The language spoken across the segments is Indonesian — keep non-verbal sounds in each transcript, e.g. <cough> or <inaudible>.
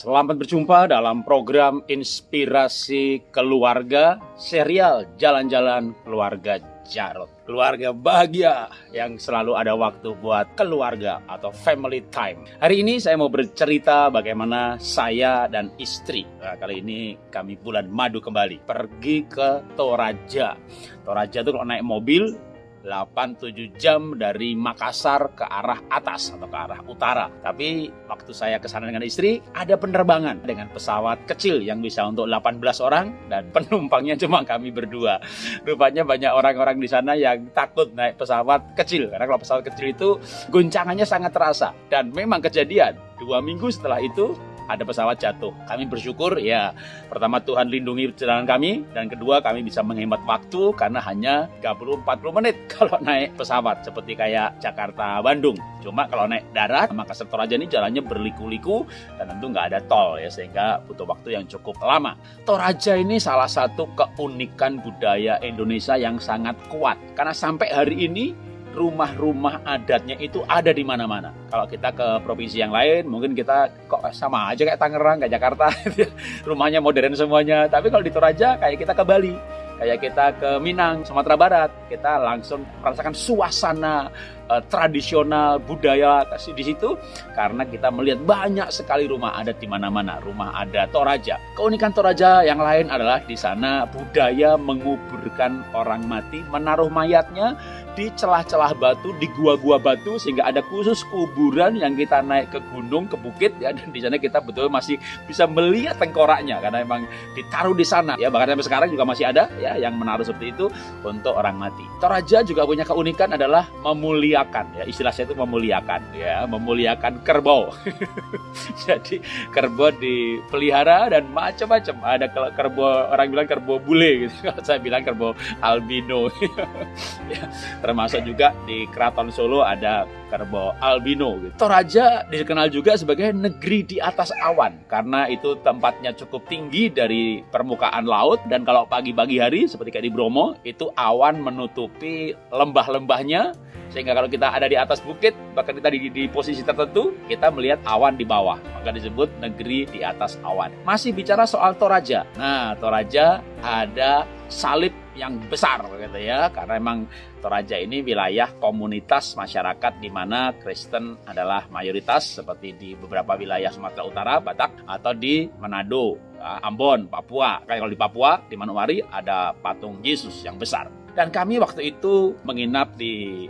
Selamat berjumpa dalam program Inspirasi Keluarga serial Jalan-Jalan Keluarga Jarot. Keluarga bahagia yang selalu ada waktu buat keluarga atau family time. Hari ini saya mau bercerita bagaimana saya dan istri, nah, kali ini kami bulan madu kembali, pergi ke Toraja. Toraja itu kalau naik mobil 8-7 jam dari Makassar ke arah atas atau ke arah utara. Tapi waktu saya ke sana dengan istri, ada penerbangan dengan pesawat kecil yang bisa untuk 18 orang dan <laughs> penumpangnya cuma kami berdua. Rupanya banyak orang-orang di sana yang takut naik pesawat kecil karena kalau pesawat kecil itu guncangannya sangat terasa dan memang kejadian dua minggu setelah itu ada pesawat jatuh. Kami bersyukur ya pertama Tuhan lindungi perjalanan kami dan kedua kami bisa menghemat waktu karena hanya 30-40 menit <laughs> kalau naik pesawat seperti kayak Jakarta Bandung. Cuma kalau naik darat maka sektor aja ini jalannya berliku-liku dan tentu nggak ada tol ya sehingga butuh waktu yang cukup lama. Toraja ini salah satu keunikan budaya Indonesia yang sangat kuat karena sampai hari ini rumah-rumah adatnya itu ada di mana-mana. Kalau kita ke provinsi yang lain, mungkin kita kok sama aja kayak Tangerang, kayak Jakarta, <laughs> rumahnya modern semuanya. Tapi kalau di Toraja, kayak kita ke Bali, kayak kita ke Minang, Sumatera Barat, kita langsung merasakan suasana uh, tradisional budaya di situ karena kita melihat banyak sekali rumah adat di mana-mana, rumah adat Toraja. Keunikan Toraja yang lain adalah di sana budaya menguburkan orang mati, menaruh mayatnya di celah-celah batu, di gua-gua batu sehingga ada khusus kuburan yang kita naik ke gunung, ke bukit ya. Dan di sana kita betul masih bisa melihat tengkoraknya karena memang ditaruh di sana ya. Bahkan sampai sekarang juga masih ada ya yang menaruh seperti itu untuk orang mati. Toraja juga punya keunikan adalah memuliakan ya. Istilah saya itu memuliakan ya. Memuliakan kerbau. <laughs> Jadi kerbau dipelihara dan macam-macam. Ada kerbau orang bilang kerbau bule gitu. <laughs> Saya bilang kerbau albino <laughs> ya termasuk juga di Keraton Solo ada kerbau albino. Gitu. Toraja dikenal juga sebagai negeri di atas awan karena itu tempatnya cukup tinggi dari permukaan laut dan kalau pagi-pagi hari seperti kayak di Bromo itu awan menutupi lembah-lembahnya sehingga kalau kita ada di atas bukit bahkan kita di, di posisi tertentu kita melihat awan di bawah maka disebut negeri di atas awan masih bicara soal Toraja nah Toraja ada salib yang besar gitu ya karena emang Toraja ini wilayah komunitas masyarakat di mana Kristen adalah mayoritas seperti di beberapa wilayah Sumatera Utara, Batak atau di Manado, eh, Ambon, Papua. Kayak kalau di Papua di Manowari ada patung Yesus yang besar. Dan kami waktu itu menginap di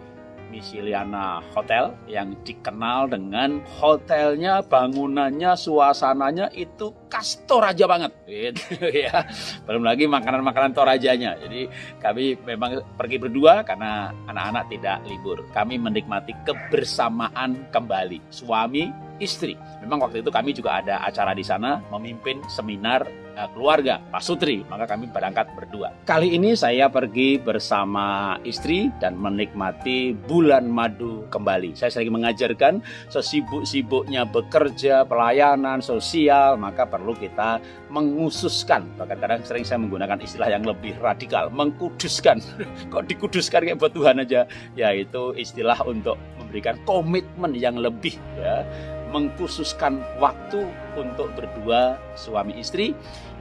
Misiliana Hotel yang dikenal dengan hotelnya, bangunannya, suasananya itu khas Toraja banget gitu <laughs> ya. Belum lagi makanan-makanan Torajanya. Jadi kami memang pergi berdua karena anak-anak tidak libur. Kami menikmati kebersamaan kembali. Suami, istri. Memang waktu itu kami juga ada acara di sana memimpin seminar uh, keluarga Pak Sutri, maka kami berangkat berdua. Kali ini saya pergi bersama istri dan menikmati bulan madu kembali. Saya sering mengajarkan sesibuk-sibuknya bekerja, pelayanan, sosial, maka perlu kita mengususkan. Bahkan kadang sering saya menggunakan istilah yang lebih radikal, mengkuduskan. <laughs> Kok dikuduskan kayak buat Tuhan aja? Yaitu istilah untuk memberikan komitmen yang lebih ya mengkhususkan waktu untuk berdua suami istri.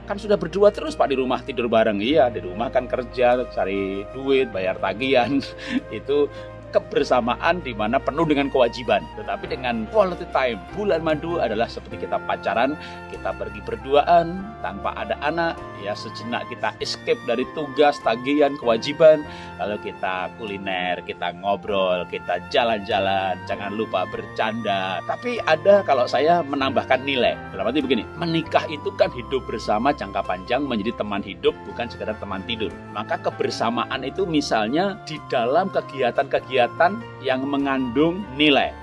Kan sudah berdua terus pak di rumah tidur bareng. Iya di rumah kan kerja cari duit bayar tagihan. <laughs> Itu kebersamaan di mana penuh dengan kewajiban. Tetapi dengan quality time, bulan madu adalah seperti kita pacaran, kita pergi berduaan tanpa ada anak, ya sejenak kita escape dari tugas, tagihan, kewajiban, lalu kita kuliner, kita ngobrol, kita jalan-jalan, jangan lupa bercanda. Tapi ada kalau saya menambahkan nilai. Dalam arti begini, menikah itu kan hidup bersama jangka panjang menjadi teman hidup bukan sekedar teman tidur. Maka kebersamaan itu misalnya di dalam kegiatan-kegiatan kegiatan yang mengandung nilai.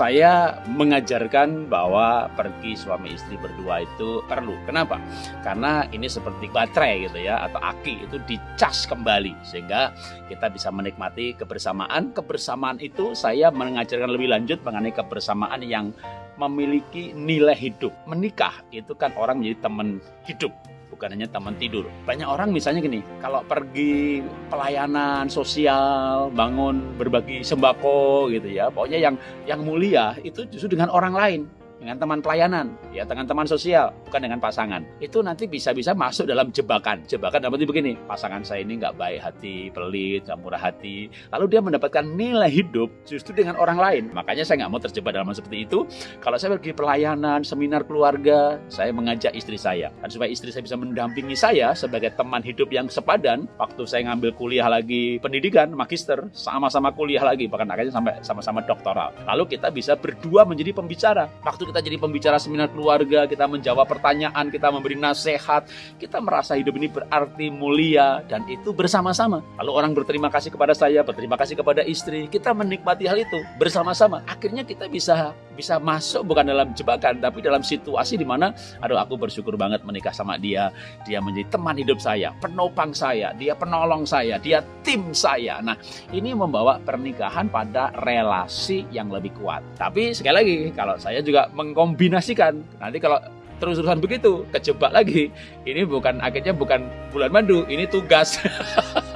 Saya mengajarkan bahwa pergi suami istri berdua itu perlu. Kenapa? Karena ini seperti baterai gitu ya atau aki itu dicas kembali sehingga kita bisa menikmati kebersamaan. Kebersamaan itu saya mengajarkan lebih lanjut mengenai kebersamaan yang memiliki nilai hidup. Menikah itu kan orang menjadi teman hidup bukan hanya teman tidur. Banyak orang misalnya gini, kalau pergi pelayanan sosial, bangun berbagi sembako gitu ya, pokoknya yang yang mulia itu justru dengan orang lain. Dengan teman pelayanan, ya dengan teman sosial, bukan dengan pasangan. Itu nanti bisa-bisa masuk dalam jebakan. Jebakan dapat begini, pasangan saya ini nggak baik hati, pelit, nggak murah hati. Lalu dia mendapatkan nilai hidup justru dengan orang lain. Makanya saya nggak mau terjebak dalam seperti itu. Kalau saya pergi pelayanan, seminar keluarga, saya mengajak istri saya. Dan supaya istri saya bisa mendampingi saya sebagai teman hidup yang sepadan, waktu saya ngambil kuliah lagi pendidikan, magister, sama-sama kuliah lagi, bahkan akhirnya sampai sama-sama doktoral. Lalu kita bisa berdua menjadi pembicara. Waktu kita jadi pembicara seminar keluarga, kita menjawab pertanyaan, kita memberi nasihat, kita merasa hidup ini berarti mulia dan itu bersama-sama. Lalu orang berterima kasih kepada saya, berterima kasih kepada istri, kita menikmati hal itu bersama-sama. Akhirnya kita bisa bisa masuk bukan dalam jebakan, tapi dalam situasi di mana, aduh aku bersyukur banget menikah sama dia, dia menjadi teman hidup saya, penopang saya, dia penolong saya, dia tim saya. Nah, ini membawa pernikahan pada relasi yang lebih kuat. Tapi sekali lagi, kalau saya juga mengkombinasikan. Nanti kalau terus-terusan begitu, kejebak lagi. Ini bukan akhirnya bukan bulan madu, ini tugas. <laughs>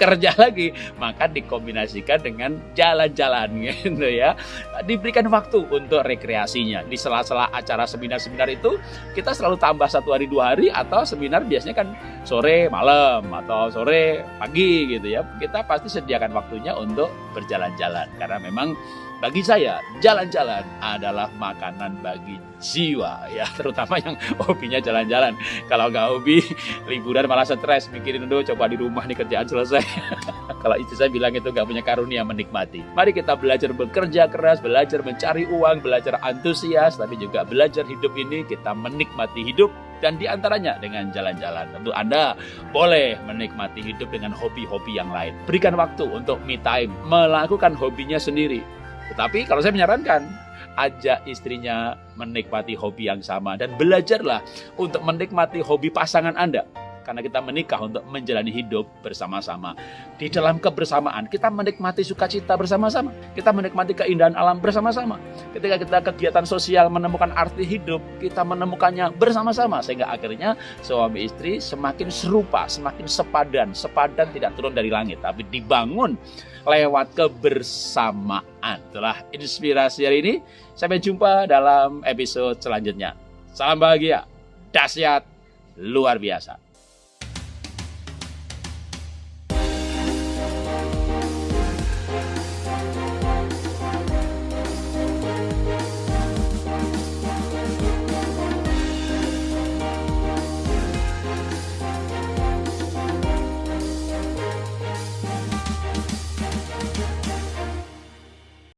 kerja lagi. Maka dikombinasikan dengan jalan-jalan <laughs> gitu ya. Diberikan waktu untuk rekreasinya. Di sela-sela acara seminar-seminar itu kita selalu tambah satu hari dua hari atau seminar biasanya kan sore malam atau sore pagi gitu ya. Kita pasti sediakan waktunya untuk berjalan-jalan. Karena memang bagi saya, jalan-jalan adalah makanan bagi jiwa ya, <laughs> terutama yang hobinya jalan-jalan. Kalau nggak hobi, liburan malah stres, mikirin dulu coba di rumah nih kerjaan selesai. <laughs> Kalau istri saya bilang itu nggak punya karunia menikmati. Mari kita belajar bekerja keras, belajar mencari uang, belajar antusias, tapi juga belajar hidup ini kita menikmati hidup dan di antaranya dengan jalan-jalan. Tentu Anda boleh menikmati hidup dengan hobi-hobi yang lain. Berikan waktu untuk me time, melakukan hobinya sendiri tetapi kalau saya menyarankan, ajak istrinya menikmati hobi yang sama dan belajarlah untuk menikmati hobi pasangan Anda. Karena kita menikah untuk menjalani hidup bersama-sama. Di dalam kebersamaan, kita menikmati sukacita bersama-sama. Kita menikmati keindahan alam bersama-sama. Ketika kita kegiatan sosial menemukan arti hidup, kita menemukannya bersama-sama. Sehingga akhirnya suami istri semakin serupa, semakin sepadan. Sepadan tidak turun dari langit, tapi dibangun lewat kebersamaan. Itulah inspirasi hari ini. Sampai jumpa dalam episode selanjutnya. Salam bahagia, dahsyat, luar biasa.